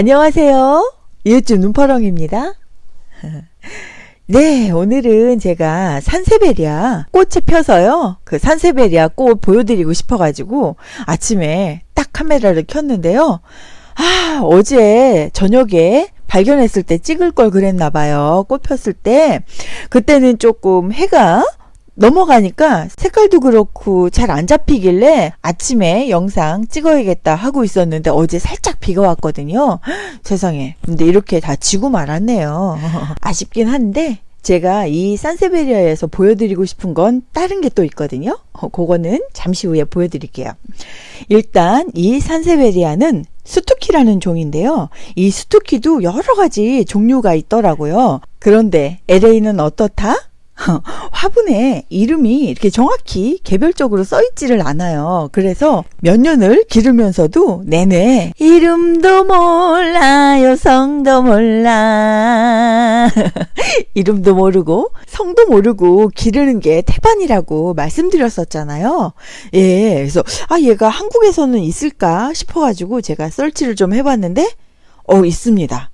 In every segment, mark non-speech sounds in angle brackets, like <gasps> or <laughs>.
안녕하세요. 이웃집 눈파렁입니다. <laughs> 네, 오늘은 제가 산세베리아 꽃을 펴서요. 그 산세베리아 꽃 보여드리고 싶어가지고 아침에 딱 카메라를 켰는데요. 아, 어제 저녁에 발견했을 때 찍을 걸 그랬나 봐요. 꽃 폈을 때. 그때는 조금 해가 넘어가니까 색깔도 그렇고 잘 안 잡히길래 아침에 영상 찍어야겠다 하고 있었는데 어제 살짝 비가 왔거든요. <gasps> 세상에. 근데 이렇게 다 지고 말았네요. <laughs> 아쉽긴 한데 제가 이 산세베리아에서 보여드리고 싶은 건 다른 게 또 있거든요. 어, 그거는 잠시 후에 보여드릴게요. 일단 이 산세베리아는 스투키라는 종인데요. 이 스투키도 여러 가지 종류가 있더라고요. 그런데 LA는 어떻다? <laughs> 화분에 이름이 이렇게 정확히 개별적으로 써 있지를 않아요. 그래서 몇 년을 기르면서도 내내 이름도 몰라요, 성도 몰라. <laughs> 이름도 모르고 성도 모르고 기르는 게 태반이라고 말씀드렸었잖아요. 예, 그래서 아 얘가 한국에서는 있을까 싶어가지고 제가 설치를 좀 해봤는데 어 있습니다.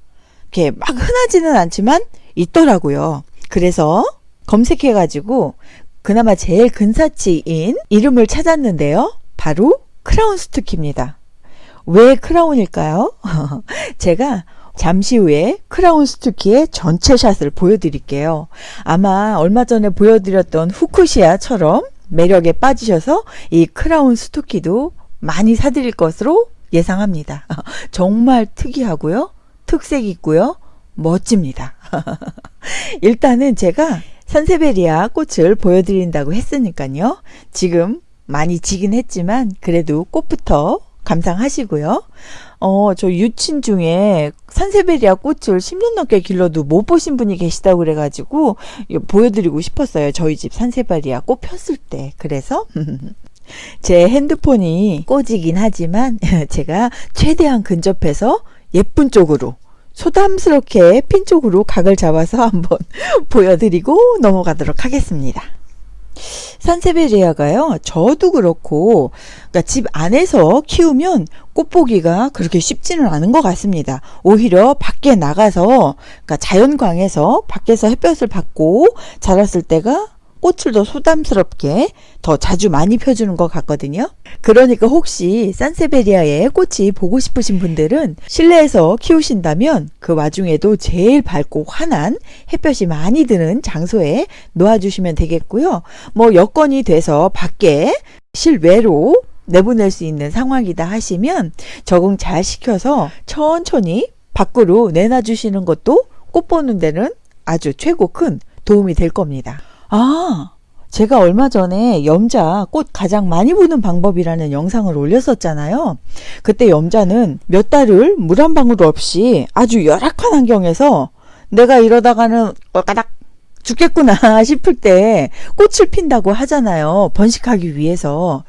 이렇게 막 흔하지는 않지만 있더라고요. 그래서 검색해가지고 그나마 제일 근사치인 이름을 찾았는데요. 바로 크라운 스투키입니다. 왜 크라운일까요? <laughs> 제가 잠시 후에 크라운 스투키의 전체 샷을 보여드릴게요. 아마 얼마 전에 보여드렸던 후쿠시아처럼 매력에 빠지셔서 이 크라운 스투키도 많이 사드릴 것으로 예상합니다. <laughs> 정말 특이하고요. 특색 있고요. 멋집니다. <laughs> 일단은 제가 산세베리아 꽃을 보여드린다고 했으니까요. 지금 많이 지긴 했지만 그래도 꽃부터 감상하시고요. 어, 저 유친 중에 산세베리아 꽃을 10년 넘게 길러도 못 보신 분이 계시다고 그래가지고 보여드리고 싶었어요. 저희 집 산세베리아 꽃 폈을 때. 그래서 <laughs> 제 핸드폰이 꼬지긴 하지만 <laughs> 제가 최대한 근접해서 예쁜 쪽으로 소담스럽게 핀 쪽으로 각을 잡아서 <laughs> 한번 보여드리고 넘어가도록 하겠습니다. 산세베리아가요, 저도 그렇고, 그러니까 집 안에서 키우면 꽃보기가 그렇게 쉽지는 않은 것 같습니다. 오히려 밖에 나가서, 그러니까 자연광에서 밖에서 햇볕을 받고 자랐을 때가 꽃을 더 소담스럽게 더 자주 많이 펴주는 것 같거든요. 그러니까 혹시 산세베리아의 꽃이 보고 싶으신 분들은 실내에서 키우신다면 그 와중에도 제일 밝고 환한 햇볕이 많이 드는 장소에 놓아주시면 되겠고요. 뭐 여건이 돼서 밖에 실외로 내보낼 수 있는 상황이다 하시면 적응 잘 시켜서 천천히 밖으로 내놔주시는 것도 꽃 보는 데는 아주 최고 큰 도움이 될 겁니다. 아, 제가 얼마 전에 염자 꽃 가장 많이 보는 방법이라는 영상을 올렸었잖아요. 그때 염자는 몇 달을 물 한 방울 없이 아주 열악한 환경에서 내가 이러다가는 까닥 죽겠구나 <laughs> 싶을 때 꽃을 핀다고 하잖아요. 번식하기 위해서.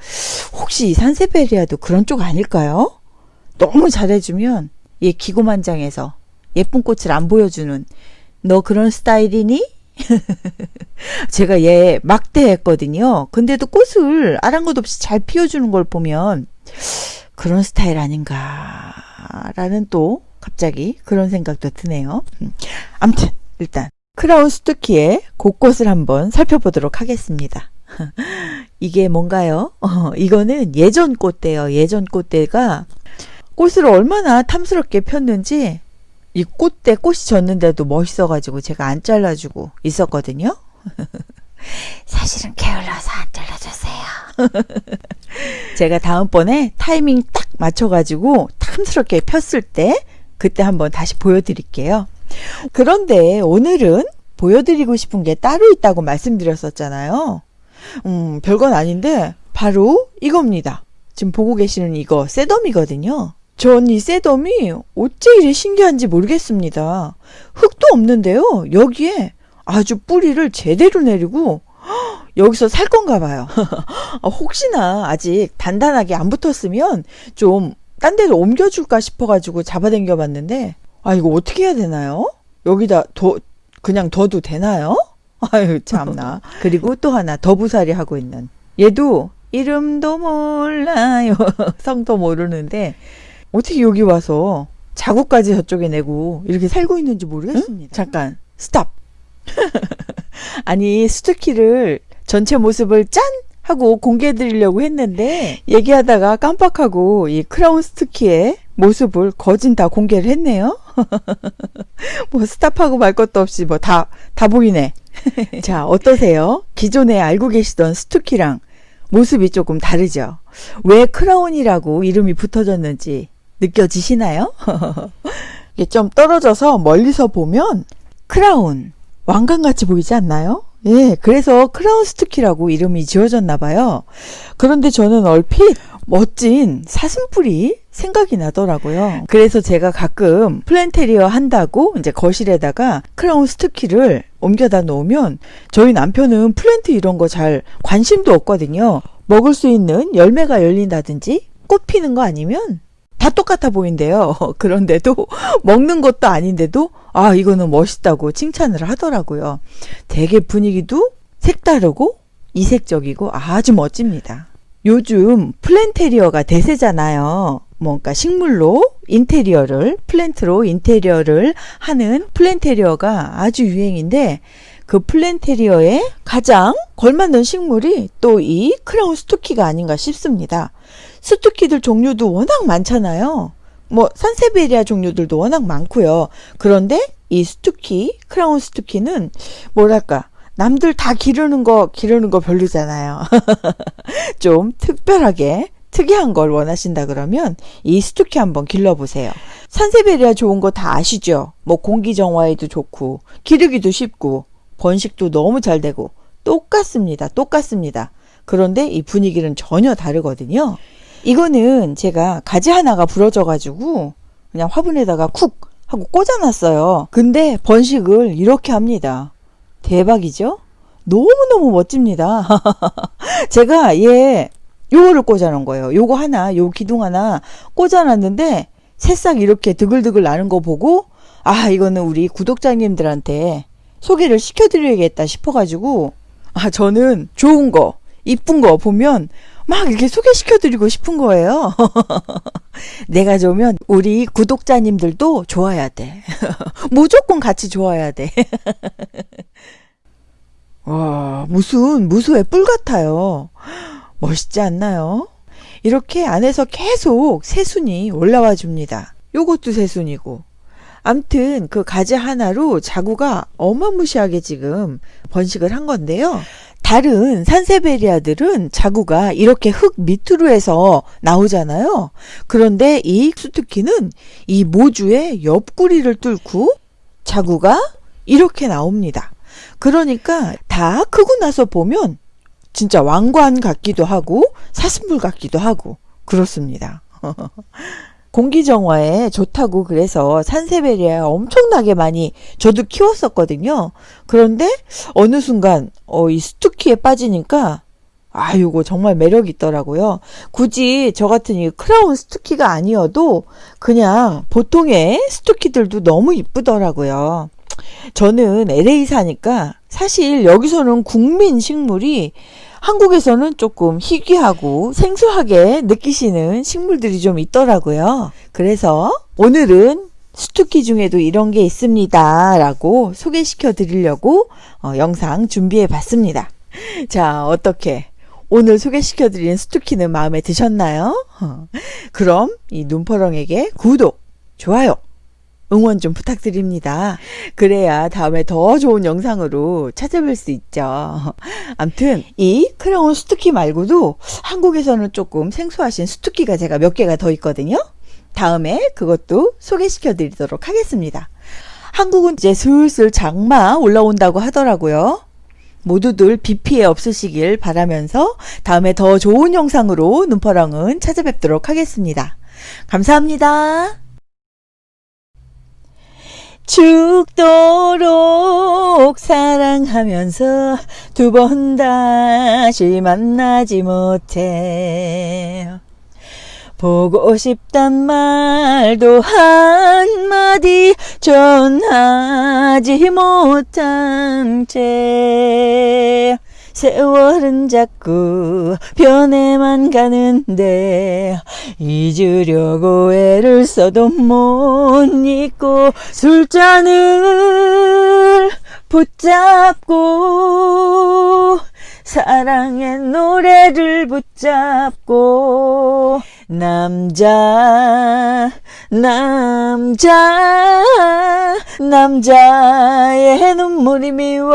혹시 산세베리아도 그런 쪽 아닐까요? 너무 잘해주면 얘 기고만장해서 예쁜 꽃을 안 보여주는 너 그런 스타일이니? <laughs> 제가 얘 막대했거든요. 근데도 꽃을 아랑곳 없이 잘 피워주는 걸 보면 그런 스타일 아닌가라는 또 갑자기 그런 생각도 드네요. 음, 암튼 일단 크라운 스투키의 곳곳을 한번 살펴보도록 하겠습니다. <laughs> 이게 뭔가요? 어, <laughs> 이거는 예전 꽃대요. 예전 꽃대가 꽃을 얼마나 탐스럽게 폈는지 이 꽃대 꽃이 졌는데도 멋있어가지고 제가 안 잘라주고 있었거든요. <laughs> 사실은 게을러서 안 잘라줬어요. <laughs> 제가 다음번에 타이밍 딱 맞춰가지고 탐스럽게 폈을 때 그때 한번 다시 보여드릴게요. 그런데 오늘은 보여드리고 싶은 게 따로 있다고 말씀드렸었잖아요. 음, 별건 아닌데 바로 이겁니다. 지금 보고 계시는 이거 셋덤이거든요. 전이 셋덤이 어째 이리 신기한지 모르겠습니다. 흙도 없는데요. 여기에 아주 뿌리를 제대로 내리고 여기서 살 건가 봐요. 아, <laughs> 혹시나 아직 단단하게 안 붙었으면 좀 딴 데로 옮겨줄까 싶어가지고 잡아당겨 봤는데 아 이거 어떻게 해야 되나요? 여기다 더 그냥 둬도 되나요? <laughs> 아유 참나. <laughs> 그리고 또 하나 더부살이 하고 있는 얘도 이름도 몰라요. 성도 모르는데 어떻게 여기 와서 자구까지 저쪽에 내고 이렇게 살고 있는지 모르겠습니다. 응? 잠깐 스탑. <laughs> 아니 스투키를 전체 모습을 짠 하고 공개해 드리려고 했는데 얘기하다가 깜빡하고 이 크라운 스투키의 모습을 거진 다 공개를 했네요. <laughs> 뭐 스탑하고 말 것도 없이 뭐 다 보이네. <laughs> 자 어떠세요? 기존에 알고 계시던 스투키랑 모습이 조금 다르죠. 왜 크라운이라고 이름이 붙어졌는지 느껴지시나요? <laughs> 이게 좀 떨어져서 멀리서 보면 크라운 왕관같이 보이지 않나요? 예, 그래서 크라운 스투키라고 이름이 지어졌나 봐요. 그런데 저는 얼핏 멋진 사슴뿔이 생각이 나더라고요. 그래서 제가 가끔 플랜테리어 한다고 이제 거실에다가 크라운 스투키를 옮겨다 놓으면 저희 남편은 플랜트 이런 거 잘 관심도 없거든요. 먹을 수 있는 열매가 열린다든지 꽃 피는 거 아니면 다 똑같아 보인대요. <laughs> 그런데도 먹는 것도 아닌데도 아 이거는 멋있다고 칭찬을 하더라고요. 되게 분위기도 색다르고 이색적이고 아주 멋집니다. 요즘 플랜테리어가 대세잖아요. 뭔가 식물로 인테리어를 plant로 인테리어를 하는 플랜테리어가 아주 유행인데 그 플랜테리어에 가장 걸맞는 식물이 또 이 크라운 스투키가 아닌가 싶습니다. 스투키들 종류도 워낙 많잖아요. 뭐 산세베리아 종류들도 워낙 많고요. 그런데 이 스투키, 크라운 스투키는 뭐랄까 남들 다 기르는 거 기르는 거 별로잖아요. <laughs> 좀 특별하게 특이한 걸 원하신다 그러면 이 스투키 한번 길러보세요. 산세베리아 좋은 거 다 아시죠? 뭐 공기 정화에도 좋고 기르기도 쉽고 번식도 너무 잘 되고 똑같습니다. 똑같습니다. 그런데 이 분위기는 전혀 다르거든요. 이거는 제가 가지 하나가 부러져 가지고 그냥 화분에다가 쿡 하고 꽂아놨어요. 근데 번식을 이렇게 합니다. 대박이죠? 너무너무 멋집니다. <laughs> 제가 얘 요거를 꽂아놓은 거예요. 요거 하나, 요 기둥 하나 꽂아놨는데 새싹 이렇게 드글드글 나는 거 보고 아 이거는 우리 구독자님들한테 소개를 시켜드려야겠다 싶어가지고 아 저는 좋은 거 이쁜 거 보면 막 이렇게 소개시켜드리고 싶은 거예요. <laughs> 내가 좋으면 우리 구독자님들도 좋아야 돼. <laughs> 무조건 같이 좋아야 돼. <laughs> 와, 무슨, 무수의 뿔 같아요. <gasps> 멋있지 않나요? 이렇게 안에서 계속 새순이 올라와 줍니다. 요것도 새순이고. 암튼 그 가지 하나로 자구가 어마무시하게 지금 번식을 한 건데요. 다른 산세베리아들은 자구가 이렇게 흙 밑으로 해서 나오잖아요. 그런데 이 수투키는 이 모주의 옆구리를 뚫고 자구가 이렇게 나옵니다. 그러니까 다 크고 나서 보면 진짜 왕관 같기도 하고 사슴불 같기도 하고 그렇습니다. <laughs> 공기 정화에 좋다고 그래서 산세베리아 엄청나게 많이 저도 키웠었거든요. 그런데 어느 순간 어, 이 스투키에 빠지니까 아, 이거 정말 매력 있더라고요. 굳이 저 같은 이 크라운 스투키가 아니어도 그냥 보통의 스투키들도 너무 이쁘더라고요. 저는 LA 사니까 사실 여기서는 국민 식물이 한국에서는 조금 희귀하고 생소하게 느끼시는 식물들이 좀 있더라고요. 그래서 오늘은 수투키 중에도 이런 게 있습니다. 라고 소개시켜 드리려고 어, 영상 준비해 봤습니다. <laughs> 자, 어떻게 오늘 소개시켜 드린 수투키는 마음에 드셨나요? 그럼 이 눈퍼렁에게 구독, 좋아요, 응원 좀 부탁드립니다. 그래야 다음에 더 좋은 영상으로 찾아뵐 수 있죠. 암튼 이 크라운 스투키 말고도 한국에서는 조금 생소하신 스투키가 제가 몇 개가 더 있거든요. 다음에 그것도 소개시켜 드리도록 하겠습니다. 한국은 이제 슬슬 장마 올라온다고 하더라고요. 모두들 비 피해 없으시길 바라면서 다음에 더 좋은 영상으로 눈퍼랑은 찾아뵙도록 하겠습니다. 감사합니다. 죽도록 사랑하면서 두 번 다시 만나지 못해 보고 싶단 말도 한마디 전하지 못한 채 세월은 자꾸 변해만 가는데 잊으려고 애를 써도 못 잊고 술잔을 붙잡고 사랑의 노래를 붙잡고 남자 남자 남자의 눈물이 미워요